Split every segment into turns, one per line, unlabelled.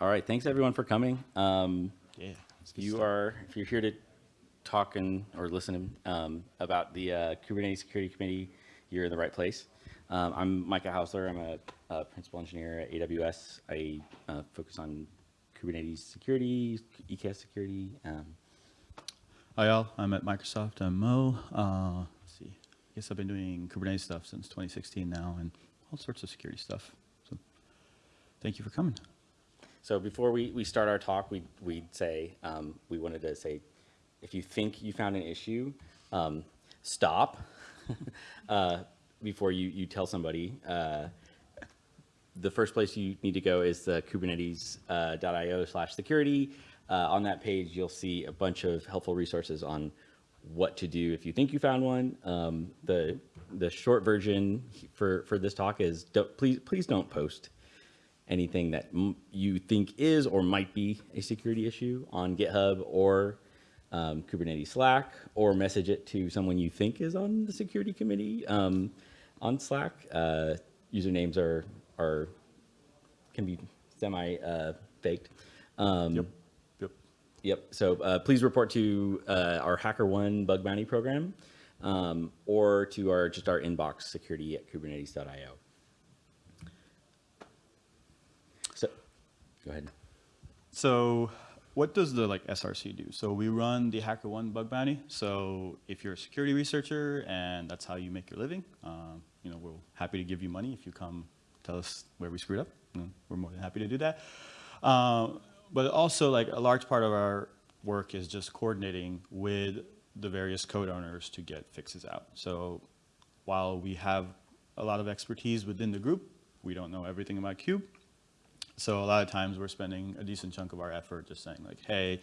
All right, thanks everyone for coming. Um,
Yeah.
you
started.
are, if you're here to talk and, or listen um, about the uh, Kubernetes Security Committee, you're in the right place. Um, I'm Micah Hausler. I'm a, a principal engineer at AWS. I uh, focus on Kubernetes security, EKS security. Um,
Hi all, I'm at Microsoft. I'm Mo. Uh, let's see. I guess I've been doing Kubernetes stuff since 2016 now and all sorts of security stuff. So thank you for coming.
So before we, we start our talk, we, we'd say, um, we wanted to say, if you think you found an issue, um, stop uh, before you, you tell somebody. Uh, the first place you need to go is the kubernetes.io slash security. Uh, on that page, you'll see a bunch of helpful resources on what to do if you think you found one. Um, the, the short version for, for this talk is don't, please, please don't post anything that m- you think is or might be a security issue on GitHub or um, Kubernetes Slack, or message it to someone you think is on the security committee um, on Slack. Uh, usernames are are can be semi uh, faked. Um,
Yep. Yep.
Yep. So uh, please report to uh, our HackerOne bug bounty program um, or to our just our inbox security at kubernetes.io. So go ahead.
So what does the like SRC do? So we run the HackerOne bug bounty. So if you're a security researcher and that's how you make your living, um, you know, we're happy to give you money if you come tell us where we screwed up. We're more than happy to do that. Um, but also like a large part of our work is just coordinating with the various code owners to get fixes out. So while we have a lot of expertise within the group, we don't know everything about Kube. So a lot of times we're spending a decent chunk of our effort just saying like, hey,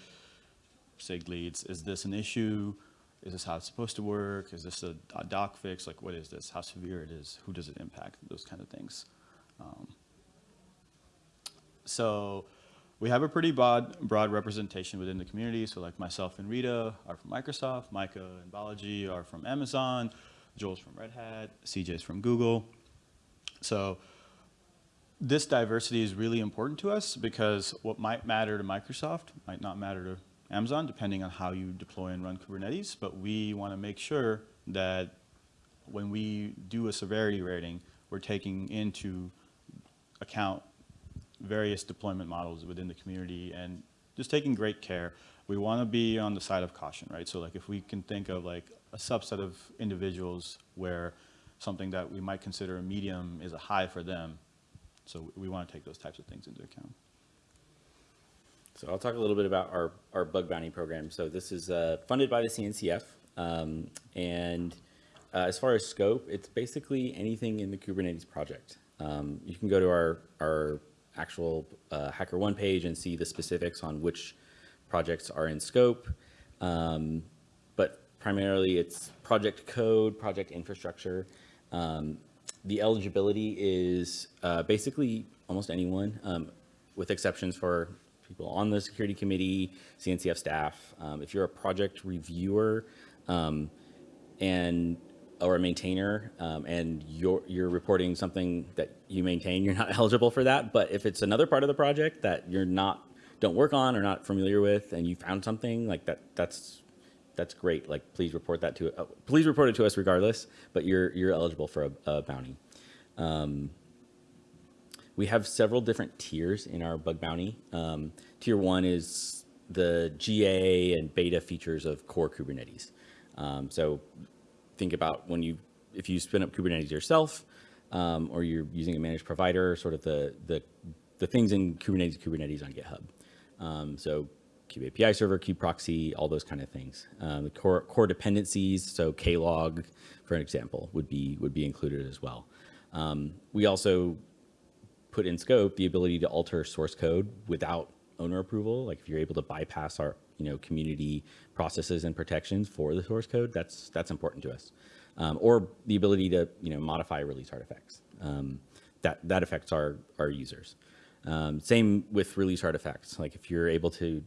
SIG leads, is this an issue? Is this how it's supposed to work? Is this a, doc fix? Like, what is this? How severe it is? Who does it impact? Those kind of things. Um, so we have a pretty broad, broad representation within the community. So like myself and Rita are from Microsoft, Micah and Balaji are from Amazon, Joel's from Red Hat, CJ's from Google. So this diversity is really important to us because what might matter to Microsoft might not matter to Amazon, depending on how you deploy and run Kubernetes. But we want to make sure that when we do a severity rating, we're taking into account various deployment models within the community and just taking great care. We want to be on the side of caution, right? So like if we can think of like a subset of individuals where something that we might consider a medium is a high for them, so we want to take those types of things into account.
So I'll talk a little bit about our, our bug bounty program. So this is uh, funded by the CNCF. Um, and uh, as far as scope, it's basically anything in the Kubernetes project. Um, you can go to our, our actual uh, HackerOne page and see the specifics on which projects are in scope. Um, but primarily it's project code, project infrastructure. Um, the eligibility is uh, basically almost anyone, um, with exceptions for people on the security committee, CNCF staff. Um, if you're a project reviewer um, and or a maintainer um, and you're, you're reporting something that you maintain, you're not eligible for that. But if it's another part of the project that you're not, don't work on or not familiar with and you found something like that, that's that's great. Like, please report that to, uh, please report it to us regardless, but you're, you're eligible for a, a bounty. Um, we have several different tiers in our bug bounty. Um, tier one is the GA and beta features of core Kubernetes. Um, so think about when you, if you spin up Kubernetes yourself, um, or you're using a managed provider, sort of the, the, the things in Kubernetes, Kubernetes on GitHub. Um, so Kube API server, Kube proxy, all those kind of things. Um, the core, core dependencies, so Klog, for an example, would be, would be included as well. Um, we also put in scope the ability to alter source code without owner approval. Like if you're able to bypass our, you know, community processes and protections for the source code, that's, that's important to us. Um, or the ability to, you know, modify release artifacts. Um, that, that affects our, our users. Um, same with release artifacts. Like if you're able to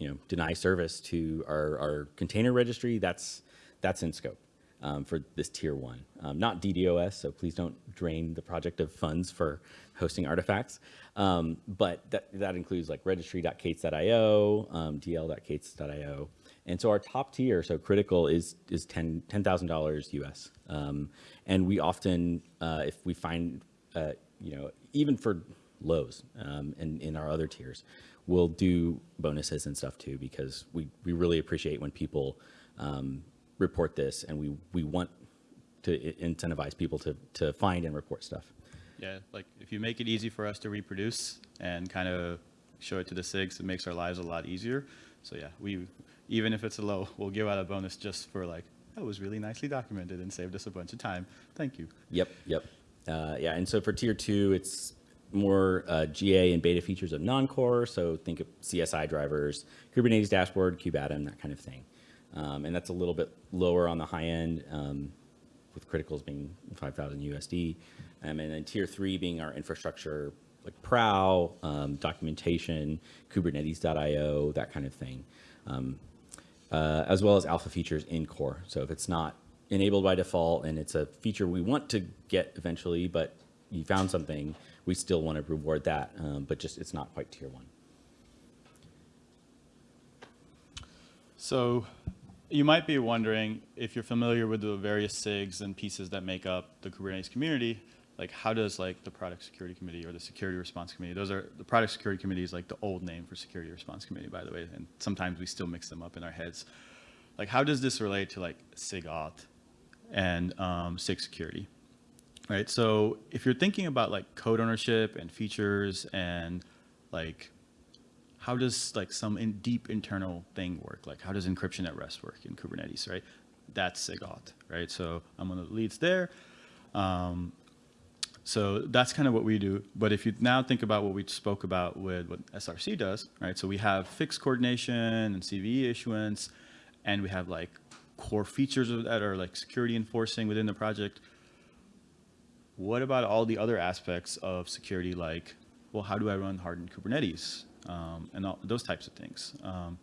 you know, deny service to our, our container registry, that's, that's in scope. um, for this tier one. Um, not DDoS, so please don't drain the project of funds for hosting artifacts. Um, but that, that includes like registry.k8s.io, um, dl.k8s.io. And so our top tier, so critical, is is ten ten thousand dollars US. Um, and we often, uh, if we find, uh, you know, even for lows um, and in our other tiers, we'll do bonuses and stuff too because we we really appreciate when people um, report this, and we we want to incentivize people to to find and report stuff.
Yeah, like if you make it easy for us to reproduce and kind of show it to the SIGs, it makes our lives a lot easier. So yeah, we, even if it's a low, we'll give out a bonus just for like, that was really nicely documented and saved us a bunch of time. Thank you.
Yep, yep. Uh, yeah, and so for tier two, it's more uh, GA and beta features of non-core. So think of CSI drivers, Kubernetes dashboard, kubeadm, that kind of thing. Um, and that's a little bit lower on the high end, um, with criticals being 5,000 USD. Um, and then tier three being our infrastructure, like Prow, um, documentation, Kubernetes.io, that kind of thing. Um, uh, as well as alpha features in core. So if it's not enabled by default and it's a feature we want to get eventually, but you found something, we still want to reward that, um, but just it's not quite tier one.
So you might be wondering if you're familiar with the various SIGs and pieces that make up the Kubernetes community, like how does like the product security committee or the security response committee, those are, the product security committee is like the old name for security response committee, by the way, and sometimes we still mix them up in our heads. Like how does this relate to like SIG auth and um, SIG security? Right, so if you're thinking about like code ownership and features and like how does like some in deep internal thing work? Like how does encryption at rest work in Kubernetes, right? That's SIGAuth, right? So I'm one of the leads there. Um, so that's kind of what we do. But if you now think about what we spoke about with what SRC does, right? So we have fixed coordination and CVE issuance, and we have like core features that are like security enforcing within the project. What about all the other aspects of security, like, well, how do I run hardened Kubernetes um, and all, those types of things? Um,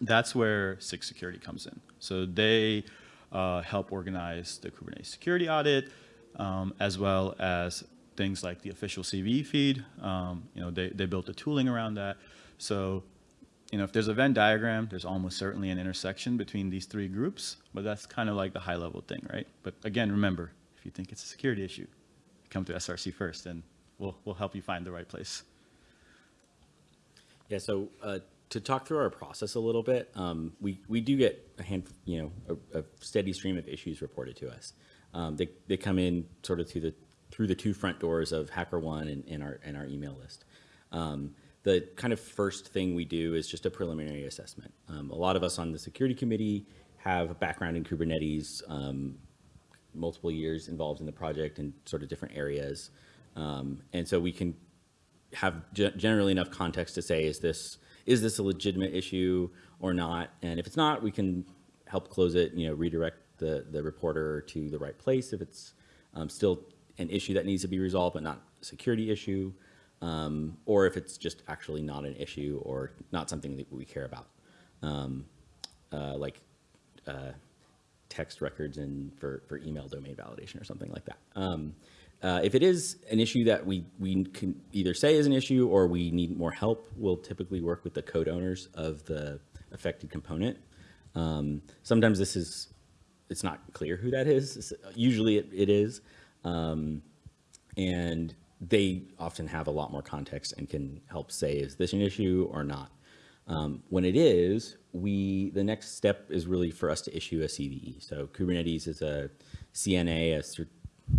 that's where SIG Security comes in. So they uh, help organize the Kubernetes security audit, um, as well as things like the official CVE feed. Um, you know, they, they built the tooling around that. So, you know, if there's a Venn diagram, there's almost certainly an intersection between these three groups, but that's kind of like the high level thing, right? But again, remember, if you think it's a security issue, come to SRC first and we'll, we'll help you find the right place.
Yeah, so uh, to talk through our process a little bit, um, we, we do get a hand, you know, a, a steady stream of issues reported to us. Um, they, they come in sort of through the through the two front doors of HackerOne and in our in our email list. Um, the kind of first thing we do is just a preliminary assessment. Um, a lot of us on the security committee have a background in Kubernetes, um, multiple years involved in the project in sort of different areas, um, and so we can have ge- generally enough context to say, is this, is this a legitimate issue or not? And if it's not, we can help close it, you know, redirect the, the reporter to the right place if it's um, still an issue that needs to be resolved, but not a security issue. Um, or if it's just actually not an issue or not something that we care about. Um, uh, like uh, text records and for, for email domain validation or something like that. Um, uh, if it is an issue that we, we can either say is an issue or we need more help, we'll typically work with the code owners of the affected component. Um, sometimes this is, it's not clear who that is. Usually it, it is. Um, and they often have a lot more context and can help say, is this an issue or not? Um, when it is, we the next step is really for us to issue a CVE. So Kubernetes is a CNA, a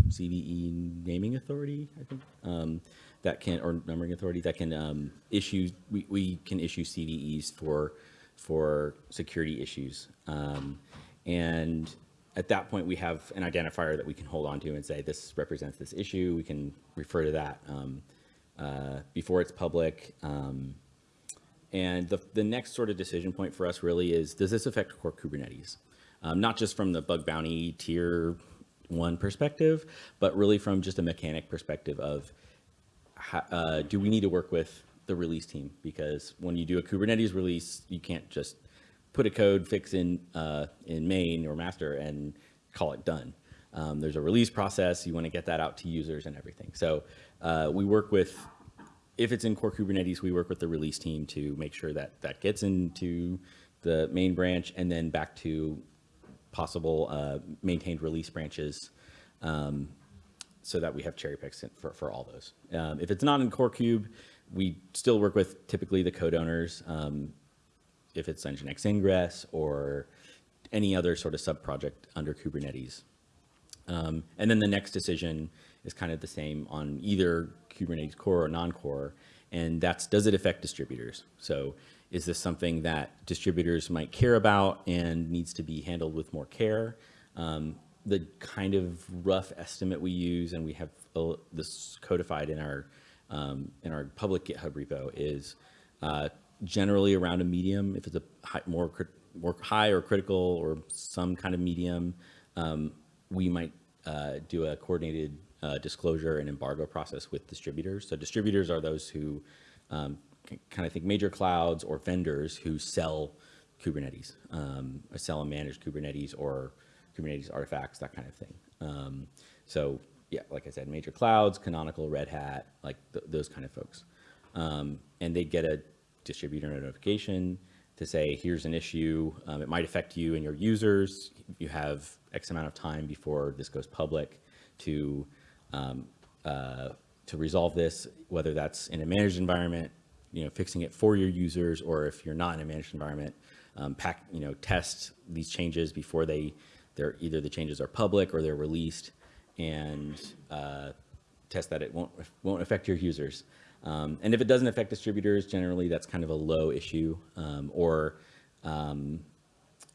CVE naming authority, I think, um, that can or numbering authority that can um, issue. We, we can issue CVEs for for security issues, um, and at that point we have an identifier that we can hold on to and say this represents this issue. We can refer to that um, uh, before it's public. And the, the next sort of decision point for us really is, does this affect core Kubernetes? Um, not just from the bug bounty tier one perspective, but really from just a mechanic perspective of, uh, do we need to work with the release team? Because when you do a Kubernetes release, you can't just put a code fix in, uh, in main or master and call it done. Um, there's a release process. You want to get that out to users and everything. So uh, we work with, if it's in core Kubernetes, we work with the release team to make sure that that gets into the main branch and then back to possible uh, maintained release branches um, so that we have cherry picks for, for all those. Um, if it's not in core Kube, we still work with typically the code owners. Um, if it's Nginx Ingress or any other sort of sub-project under Kubernetes. Um, and then the next decision is kind of the same on either Kubernetes core or non-core, and that's does it affect distributors? So is this something that distributors might care about and needs to be handled with more care? Um, the kind of rough estimate we use, and we have uh, this codified in our um, in our public GitHub repo, is uh, generally around a medium. If it's a high, more more high or critical or some kind of medium, um, we might uh, do a coordinated uh, disclosure and embargo process with distributors. So distributors are those who um, kind of think major clouds or vendors who sell Kubernetes, um, or sell and manage Kubernetes or Kubernetes artifacts, that kind of thing. Um, so yeah, like I said, major clouds, Canonical, Red Hat, like th- those kind of folks. Um, and they get a distributor notification to say, here's an issue. Um, it might affect you and your users. You have X amount of time before this goes public to um, uh, to resolve this, whether that's in a managed environment, you know, fixing it for your users, or if you're not in a managed environment, um, pack, you know, test these changes before they, they're either the changes are public or they're released, and uh, test that it won't won't affect your users. Um, and if it doesn't affect distributors, generally that's kind of a low issue, um, or um,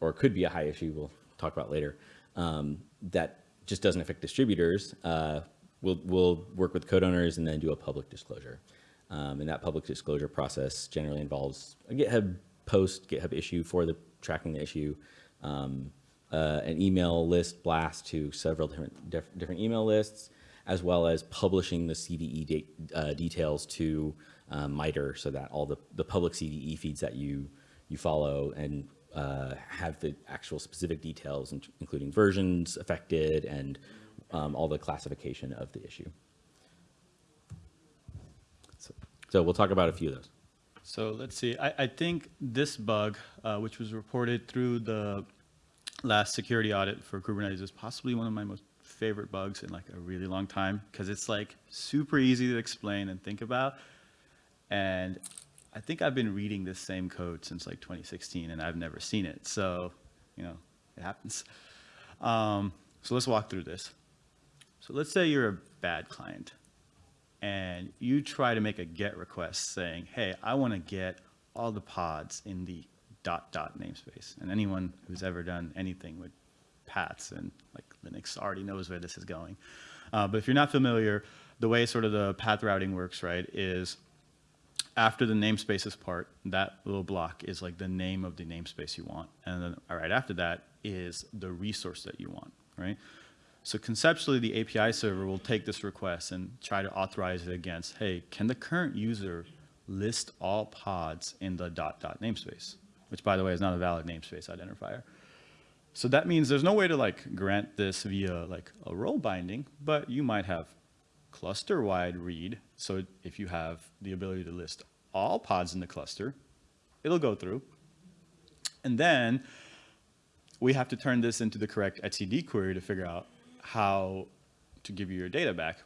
or could be a high issue. We'll talk about later. Um, that just doesn't affect distributors. Uh, we'll we'll work with code owners and then do a public disclosure. Um, and that public disclosure process generally involves a GitHub post, GitHub issue for the tracking the issue, um, uh, an email list blast to several different diff- different email lists, as well as publishing the CVE de- uh, details to uh, MITRE so that all the, the public CVE feeds that you you follow and uh, have the actual specific details, including versions affected and um, all the classification of the issue. So, so we'll talk about a few of those.
So let's see. I, I think this bug, uh, which was reported through the last security audit for Kubernetes, is possibly one of my most favorite bugs in like a really long time because it's like super easy to explain and think about. And I think I've been reading this same code since like 2016 and I've never seen it. So, you know, it happens. Um, so let's walk through this. So let's say you're a bad client and you try to make a get request saying, hey, I want to get all the pods in the dot dot namespace. And anyone who's ever done anything with paths and like Linux already knows where this is going. Uh, but if you're not familiar, the way sort of the path routing works, right, is after the namespaces part, that little block is like the name of the namespace you want. And then right after that is the resource that you want, right? So conceptually, the API server will take this request and try to authorize it against, hey, can the current user list all pods in the dot dot namespace? Which by the way is not a valid namespace identifier. So that means there's no way to like grant this via like a role binding, but you might have cluster wide read. So if you have the ability to list all pods in the cluster, it'll go through. And then we have to turn this into the correct etcd query to figure out how to give you your data back.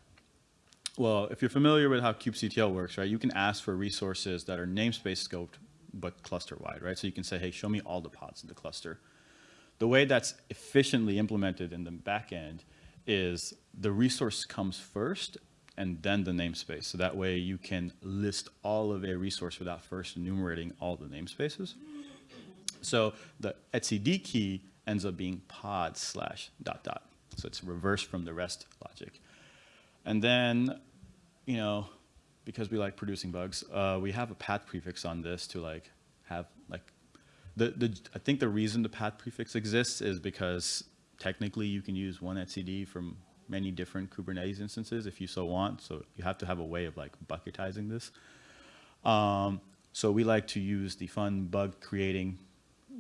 Well, if you're familiar with how kubectl works, right, you can ask for resources that are namespace scoped but cluster wide, right? So you can say, hey, show me all the pods in the cluster. The way that's efficiently implemented in the backend is the resource comes first and then the namespace. So that way you can list all of a resource without first enumerating all the namespaces. So the etcd key ends up being pod slash dot dot. So it's reversed from the rest logic. And then, you know, because we like producing bugs, uh, we have a path prefix on this to like have like the, the I think the reason the path prefix exists is because technically you can use one etcd from many different Kubernetes instances if you so want. So you have to have a way of like bucketizing this. Um, so we like to use the fun bug creating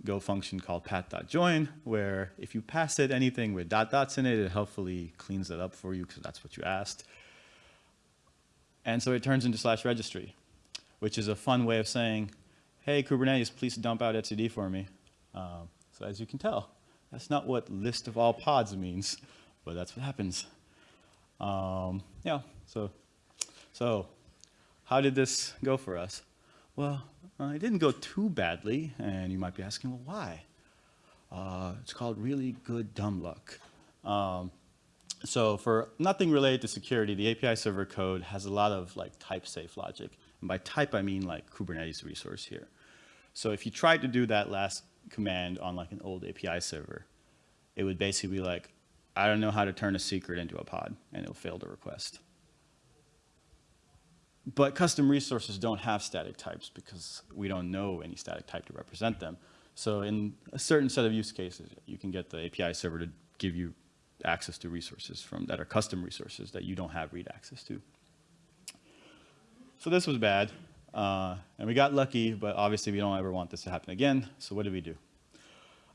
Go function called path.join, where if you pass it anything with dot dots in it, it helpfully cleans it up for you because that's what you asked. And so it turns into slash registry, which is a fun way of saying, hey, Kubernetes, please dump out etcd for me. Um, so as you can tell, that's not what list of all pods means, but that's what happens. Um, yeah, so, so how did this go for us? Well, uh, it didn't go too badly, and you might be asking, well, why? Uh, it's called really good dumb luck. Um, so for nothing related to security, the API server code has a lot of like type safe logic. And by type, I mean like Kubernetes resource here. So if you tried to do that last command on like an old API server, it would basically be like, I don't know how to turn a secret into a pod, and it'll fail the request. But custom resources don't have static types because we don't know any static type to represent them. So in a certain set of use cases, you can get the API server to give you access to resources from that are custom resources that you don't have read access to. So this was bad, uh, and we got lucky, but obviously we don't ever want this to happen again. So what did we do?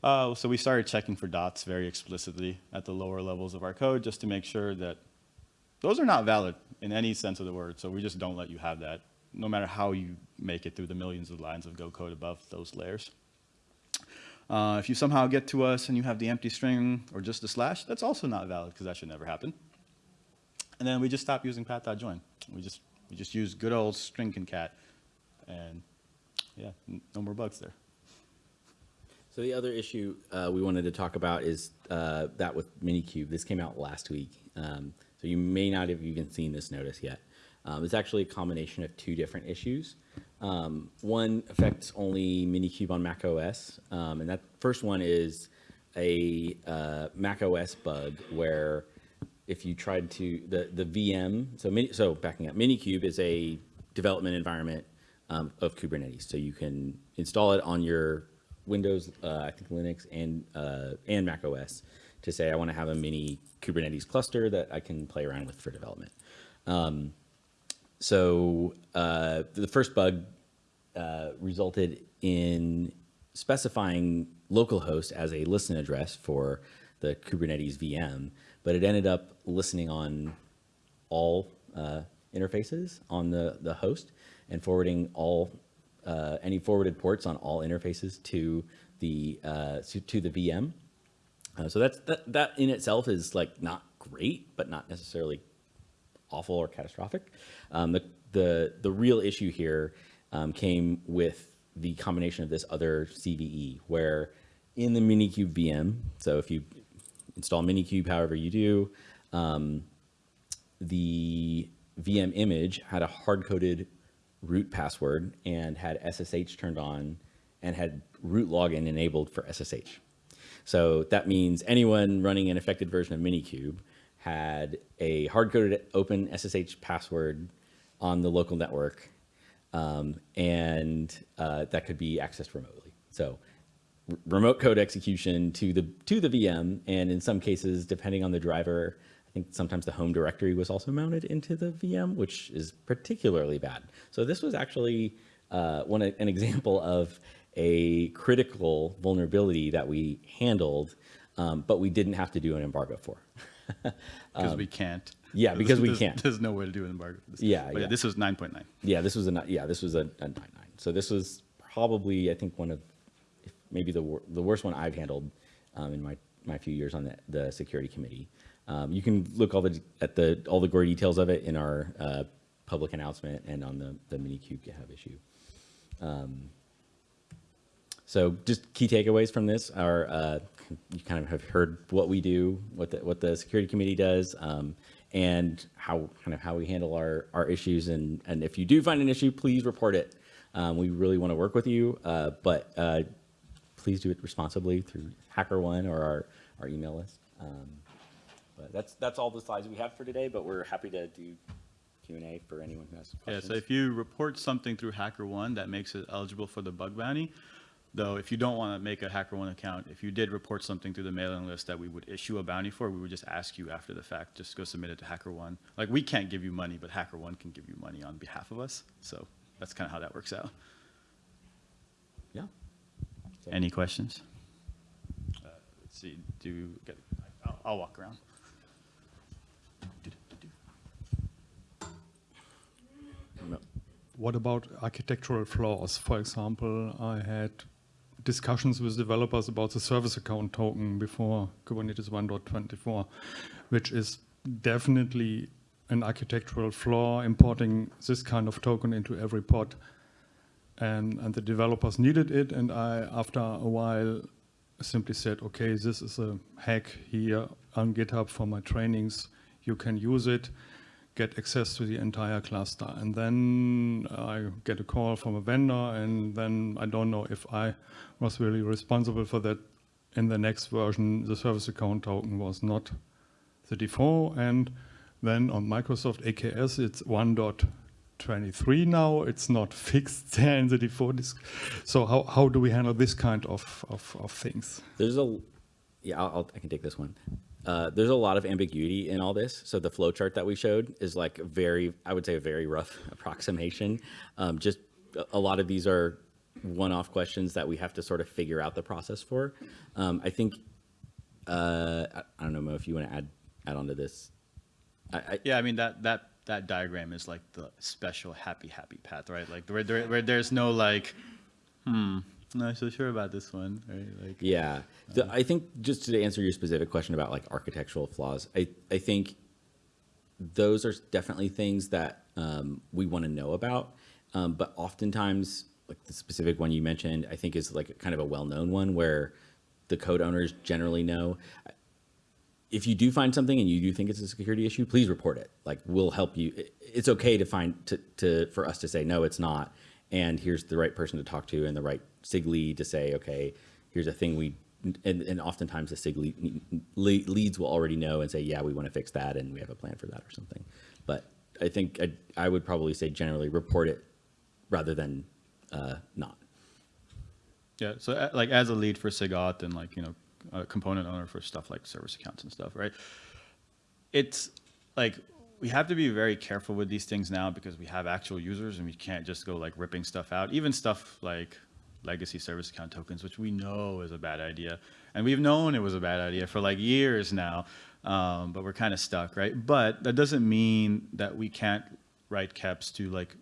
Uh, so we started checking for dots very explicitly at the lower levels of our code just to make sure that those are not valid in any sense of the word. So we just don't let you have that, no matter how you make it through the millions of lines of Go code above those layers. Uh, if you somehow get to us and you have the empty string or just the slash, that's also not valid because that should never happen. And then we just stop using path.join. We just, we just use good old string concat and yeah, no more bugs there.
So the other issue uh, we wanted to talk about is uh, that with Minikube. This came out last week, um, so you may not have even seen this notice yet. Um, it's actually a combination of two different issues. Um, one affects only Minikube on Mac OS, um, and that first one is a uh, Mac OS bug where if you tried to the the VM, so mini, so backing up, Minikube is a development environment um, of Kubernetes, so you can install it on your Windows, uh, I think Linux and uh, and Mac OS to say I want to have a mini Kubernetes cluster that I can play around with for development. Um, so uh, the first bug uh, resulted in specifying localhost as a listen address for the Kubernetes VM, but it ended up listening on all uh, interfaces on the, the host and forwarding all uh, any forwarded ports on all interfaces to the uh, to, to the VM. Uh, so that's that, that in itself is like not great, but not necessarily awful or catastrophic. Um, the, the, the real issue here um, came with the combination of this other CVE where in the Minikube VM, so if you install Minikube however you do, um, the VM image had a hard-coded root password and had SSH turned on and had root login enabled for SSH. So that means anyone running an affected version of Minikube had a hard-coded open SSH password on the local network, um, and uh, that could be accessed remotely. So remote code execution to the to the VM, and in some cases, depending on the driver, I think sometimes the home directory was also mounted into the VM, which is particularly bad. So this was actually uh, one an example of a critical vulnerability that we handled, um, but we didn't have to do an embargo for.
Because um, we can't.
Yeah, because we
there's,
can't.
There's no way to do an embargo for this.
Yeah,
yeah.
yeah.
This was 9.9.
Yeah, this was a yeah, this was a, a nine nine. So this was probably I think one of maybe the wor the worst one I've handled um, in my my few years on the, the security committee. Um, you can look all the at the all the gory details of it in our uh, public announcement and on the the Minikube GitHub issue. Um, so just key takeaways from this are uh, you kind of have heard what we do, what the, what the security committee does, um, and how kind of how we handle our, our issues. And, and if you do find an issue, please report it. Um, we really want to work with you, uh, but uh, please do it responsibly through HackerOne or our, our email list. Um, but that's that's all the slides we have for today, but we're happy to do Q&A for anyone who has questions.
Yeah, so if you report something through HackerOne that makes it eligible for the bug bounty, Though if you don't want to make a HackerOne account, if you did report something through the mailing list that we would issue a bounty for, we would just ask you after the fact, just go submit it to HackerOne. Like we can't give you money, but HackerOne can give you money on behalf of us. So that's kind of how that works out.
Yeah. So-
Any questions? Uh, Let's see, do, you get? I'll, I'll walk around.
No.
What about architectural flaws? For example, I had discussions with developers about the service account token before Kubernetes 1.24, which is definitely an architectural flaw importing this kind of token into every pod. And, and the developers needed it, and I, after a while, simply said, okay, this is a hack here on GitHub for my trainings. You can use it, get access to the entire cluster. And then I get a call from a vendor, and then I don't know if I was really responsible for that. In the next version, the service account token was not the default. And then on Microsoft AKS, it's 1.23 now. It's not fixed there in the default. Disk. So how, how do we handle this kind of, of, of things?
There's a, yeah, I'll, I'll, I can take this one. Uh, there's a lot of ambiguity in all this. So the flow chart that we showed is like very, I would say a very rough approximation. Um, just a- lot of these are one-off questions that we have to sort of figure out the process for. Um, I think, uh, I, I don't know Mo, if you want to add, add on to this. I, I,
Yeah, I mean, that, that, that diagram is like the special happy, happy path, right? Like where, there, where there's no like, hmm, not so sure about this one, right? Like,
Yeah, the, I think just to answer your specific question about like architectural flaws, I, I think those are definitely things that um, we want to know about. Um, but oftentimes, like the specific one you mentioned, I think is like kind of a well-known one where the code owners generally know. If you do find something and you do think it's a security issue, please report it. Like we'll help you. It's okay to find to, to for us to say no, it's not, and here's the right person to talk to and the right SIG lead to say, okay, here's a thing we. And, and oftentimes the SIG lead, le- leads will already know and say, yeah, we want to fix that and we have a plan for that or something. But I think I, I would probably say generally report it rather than uh, not.
Yeah, so uh, like as a lead for SIGAuth and like, you know, a component owner for stuff like service accounts and stuff, right? It's like, we have to be very careful with these things now because we have actual users and we can't just go like ripping stuff out. Even stuff like legacy service account tokens, which we know is a bad idea. And we've known it was a bad idea for like years now, um, but we're kind of stuck, right? But that doesn't mean that we can't write KEPs to like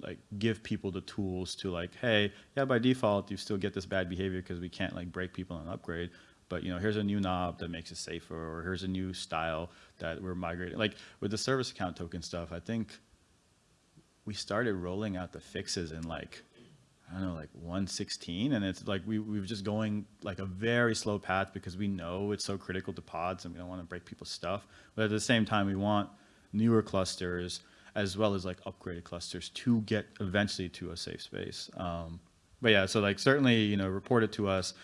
like give people the tools to like, hey, yeah, by default you still get this bad behavior because we can't like break people on upgrade. But you know, here's a new knob that makes it safer, or here's a new style that we're migrating. Like with the service account token stuff, I think we started rolling out the fixes in like I don't know, like 116, and it's like we we were just going like a very slow path because we know it's so critical to pods, and we don't want to break people's stuff. But at the same time, we want newer clusters as well as like upgraded clusters to get eventually to a safe space. Um, but yeah, so like certainly you know report it to us.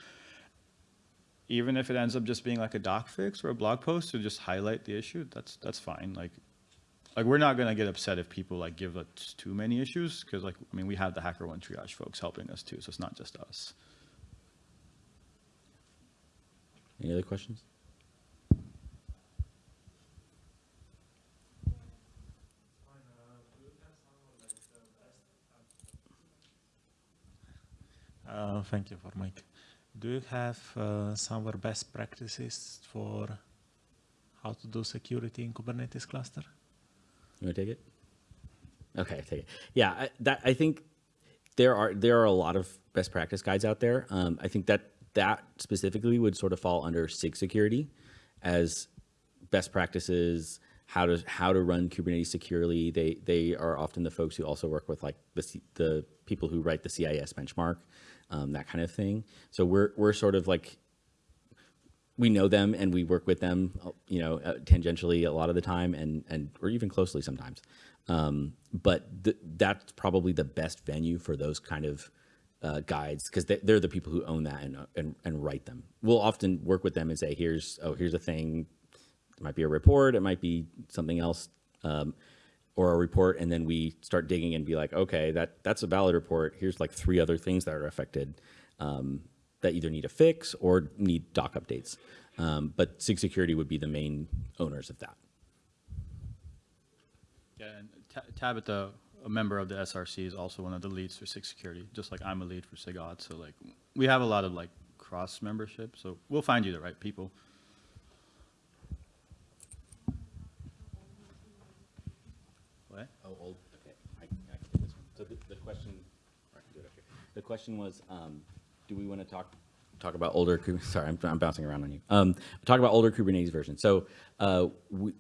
Even if it ends up just being like a doc fix or a blog post to just highlight the issue, that's that's fine. Like like we're not gonna get upset if people like give us too many issues because like I mean we have the HackerOne triage folks helping us too, so it's not just us.
Any other questions?
Uh, Thank you for Mike. Do you have uh, some of best practices for how to do security in Kubernetes cluster?
You want to take it? Okay, take it. Yeah, I, that I think there are there are a lot of best practice guides out there. Um, I think that that specifically would sort of fall under SIG security as best practices, how to how to run Kubernetes securely. They they are often the folks who also work with like the the people who write the CIS benchmark, um, that kind of thing. So we're we're sort of like we know them and we work with them, you know, uh, tangentially a lot of the time, and and or even closely sometimes. Um, but th- that's probably the best venue for those kind of uh, guides because they, they're the people who own that and, and and write them. We'll often work with them and say, here's oh here's a thing. It might be a report, it might be something else, um, or a report, and then we start digging and be like, okay, that that's a valid report. Here's like three other things that are affected. Um, that either need a fix or need doc updates. Um, but SIG Security would be the main owners of that.
Yeah, and Ta- Tabitha a member of the SRC is also one of the leads for SIG Security, just like I'm a lead for SIGAuth. So like, we have a lot of like cross membership, so we'll find you the right people. What?
Oh, old, okay, I, I can do this one. So the, the question, or I can do it up here. The question was, um, do we want to talk, talk about older, sorry, I'm, I'm bouncing around on you. Um, talk about older Kubernetes versions. So, uh, we,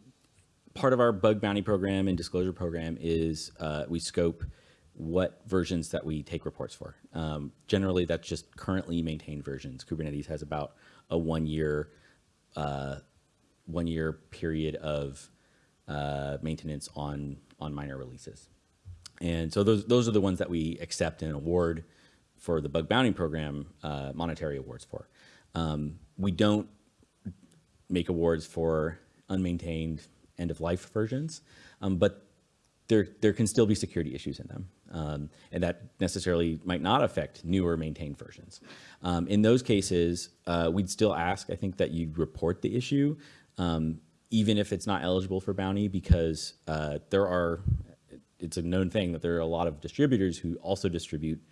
part of our bug bounty program and disclosure program is, uh, we scope what versions that we take reports for. Um, generally, that's just currently maintained versions. Kubernetes has about a one-year, uh, one-year period of uh, maintenance on on minor releases. And so those those are the ones that we accept and award for the bug bounty program uh, monetary awards for. Um, we don't make awards for unmaintained end of life versions, um, but there there can still be security issues in them, um, and that necessarily might not affect newer maintained versions. Um, in those cases, uh, we'd still ask, I think, that you report the issue, um, even if it's not eligible for bounty, because uh, there are. It's a known thing that there are a lot of distributors who also distribute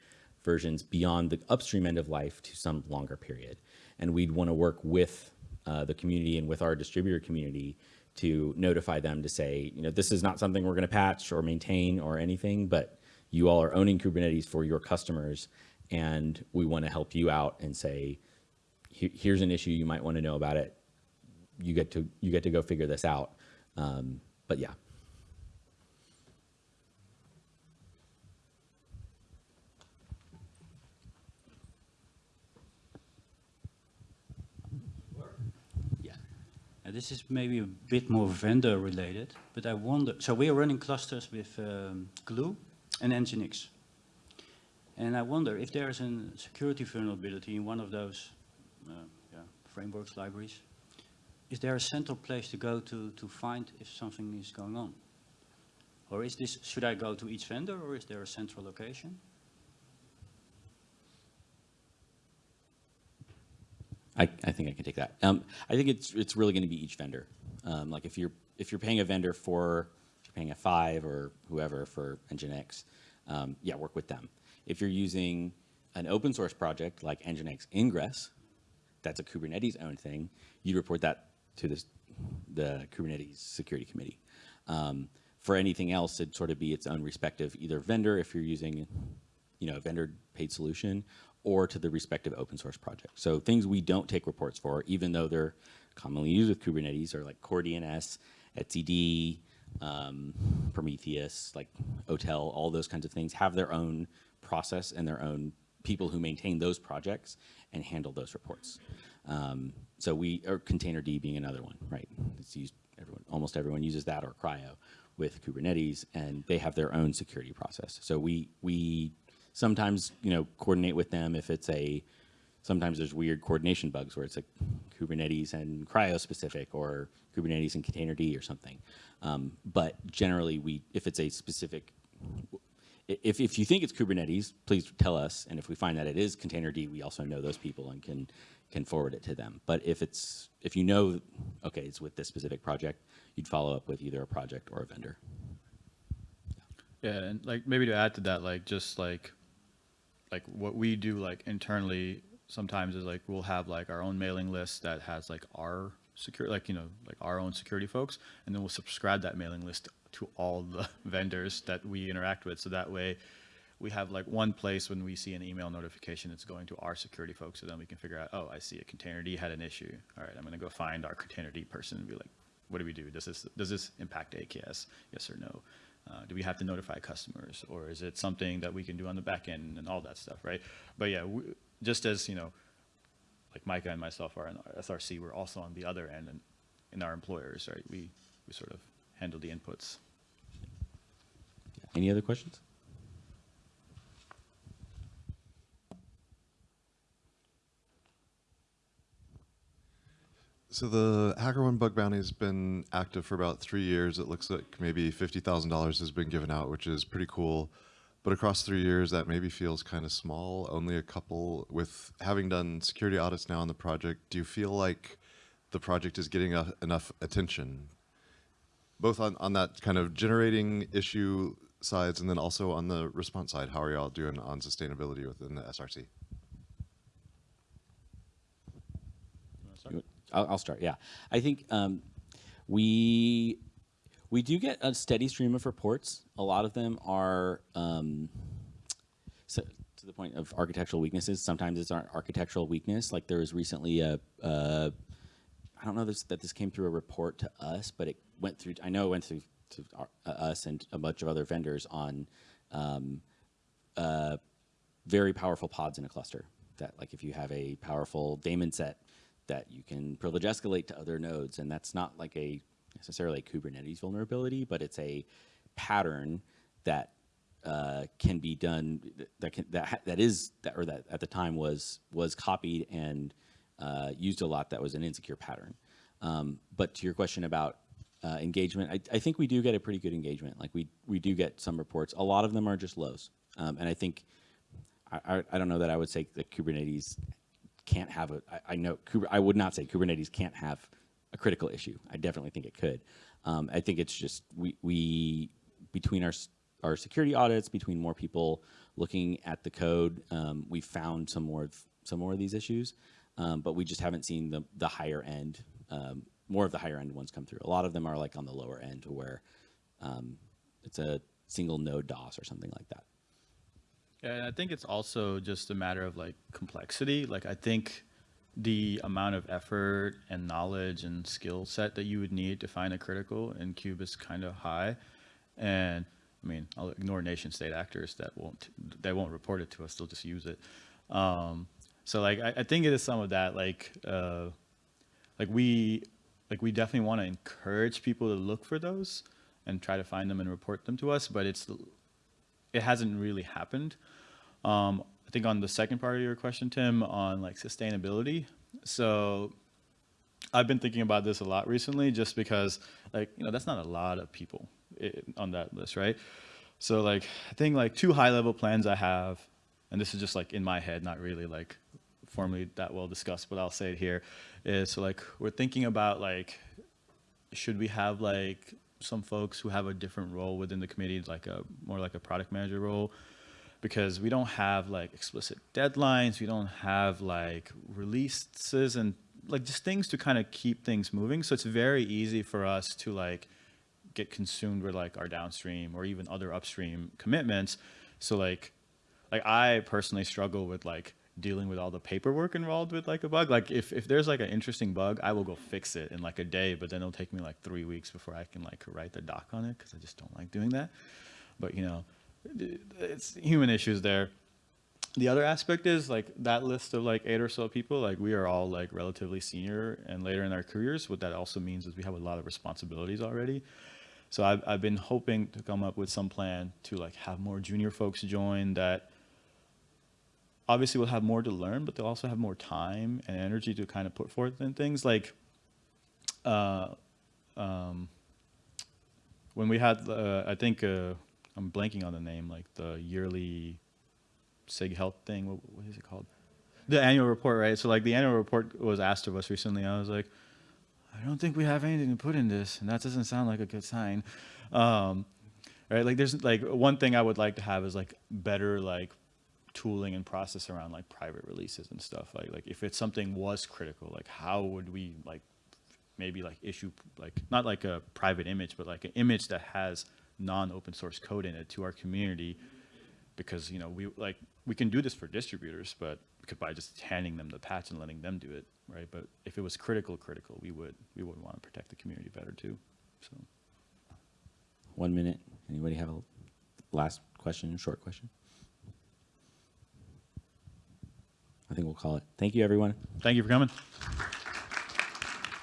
versions beyond the upstream end of life to some longer period, and we'd want to work with uh, the community and with our distributor community to notify them to say, you know, this is not something we're going to patch or maintain or anything, but you all are owning Kubernetes for your customers, and we want to help you out and say, here's an issue you might want to know about it. You get to you get to go figure this out. Um, but yeah, yeah.
This is maybe a bit more vendor related, but I wonder, so we are running clusters with um, Gloo and Nginx. And I wonder if there is a security vulnerability in one of those uh, yeah, frameworks, libraries, is there a central place to go to, to find if something is going on? Or is this, should I go to each vendor or is there a central location?
I, I think I can take that. Um, I think it's it's really going to be each vendor. Um, like if you're if you're paying a vendor for if you're paying a F5 or whoever for Nginx, um, yeah, work with them. If you're using an open source project like Nginx Ingress, that's a Kubernetes owned thing. You'd report that to this, the Kubernetes security committee. Um, for anything else, it'd sort of be its own respective either vendor if you're using, you know, a vendor paid solution, or to the respective open source project. So things we don't take reports for, even though they're commonly used with Kubernetes, are like Core DNS, etcd, um, Prometheus, like OTel, all those kinds of things have their own process and their own people who maintain those projects and handle those reports. Um, so we, or Containerd being another one, right? It's used, everyone, almost everyone uses that or CRI-O with Kubernetes, and they have their own security process. So we, we sometimes, you know, coordinate with them if it's a, sometimes there's weird coordination bugs where it's like Kubernetes and CRI-O specific or Kubernetes and Containerd or something. Um, but generally, we, if it's a specific if, if you think it's Kubernetes, please tell us. And if we find that it is Containerd, we also know those people and can, can forward it to them. But if it's, if you know, okay, it's with this specific project, you'd follow up with either a project or a vendor.
Yeah, and like maybe to add to that, like just like like what we do like internally sometimes is like we'll have like our own mailing list that has like our secure like you know like our own security folks and then we'll subscribe that mailing list to all the vendors that we interact with. So that way we have like one place when we see an email notification it's going to our security folks so then we can figure out oh i see a containerd had an issue. All right i'm going to go find our containerd person and be like what do we do? Does this does this impact aks yes or no uh, do we have to notify customers or is it something that we can do on the back end and all that stuff right? But yeah we, just as you know like micah and myself are in src we're also on the other end and in our employers right? We we sort of handle the inputs.
Any other questions?
So the HackerOne bug bounty has been active for about three years. It looks like maybe fifty thousand dollars has been given out, which is pretty cool. But across three years, that maybe feels kind of small. Only a couple. With having done security audits now on the project, do you feel like the project is getting a, enough attention, both on on that kind of generating issue sides, and then also on the response side, how are y'all doing on sustainability within the SRC?
I'll, I'll start. Yeah, I think um, we we do get a steady stream of reports. A lot of them are um, so, to the point of architectural weaknesses. Sometimes it's our architectural weakness. Like there was recently a. Uh, don't know this, that this came through a report to us, but it went through. I know it went through to our, uh, us and a bunch of other vendors on um, uh, very powerful pods in a cluster. That like if you have a powerful daemon set, that you can privilege escalate to other nodes, and that's not like a necessarily a Kubernetes vulnerability, but it's a pattern that uh, can be done that can that that is that or that at the time was was copied and uh, used a lot. That was an insecure pattern. Um, but to your question about uh, engagement, I, I think we do get a pretty good engagement. Like we we do get some reports. A lot of them are just lows, um, and I think I, I, I don't know that I would say that Kubernetes can't have a. I, I know I would not say Kubernetes can't have a critical issue. I definitely think it could. Um, I think it's just we we between our our security audits, between more people looking at the code, um, we found some more of, some more of these issues, um, but we just haven't seen the the higher end. Um, more of the higher end ones come through. A lot of them are like on the lower end, to where um, it's a single node DOS or something like that.
Yeah, and I think it's also just a matter of like complexity. Like I think the amount of effort and knowledge and skill set that you would need to find a critical in Kube is kind of high. And I mean, I'll ignore nation state actors that won't they won't report it to us. They'll just use it. Um, so like I, I think it is some of that. Like uh, like we like we definitely want to encourage people to look for those and try to find them and report them to us. But it's it hasn't really happened. Um, I think on the second part of your question, Tim, on like sustainability. So I've been thinking about this a lot recently, just because like you know that's not a lot of people on that list, right? So like I think like two high level plans I have, and this is just like in my head, not really like formally that well discussed, but I'll say it here, is so like we're thinking about like should we have like some folks who have a different role within the committee, like a more like a product manager role, because we don't have like explicit deadlines, we don't have like releases and like just things to kind of keep things moving. So it's very easy for us to like get consumed with like our downstream or even other upstream commitments. So like like I personally struggle with like dealing with all the paperwork involved with like a bug. Like if, if there's like an interesting bug, I will go fix it in like a day, but then it'll take me like three weeks before I can like write the doc on it because I just don't like doing that. But you know, it's human issues there. The other aspect is like that list of like eight or so people, like we are all like relatively senior and later in our careers. What that also means is we have a lot of responsibilities already. So I've, I've been hoping to come up with some plan to like have more junior folks join that obviously will have more to learn, but they'll also have more time and energy to kind of put forth in things like uh, um, when we had, uh, I think, uh, I'm blanking on the name, like the yearly SIG health thing. What, what is it called? The annual report, right? So like the annual report was asked of us recently. I was like, I don't think we have anything to put in this, and that doesn't sound like a good sign. Um, right? Like there's like one thing I would like to have is like better like tooling and process around like private releases and stuff. Like like if it's something was critical, like how would we like maybe like issue like not like a private image, but like an image that has non-open source code in it to our community because you know we like we can do this for distributors, but by just handing them the patch and letting them do it, right? But if it was critical, critical, we would we would want to protect the community better too. So
One minute. Anybody have a last question, short question? I think we'll call it. Thank you, everyone.
Thank you for coming.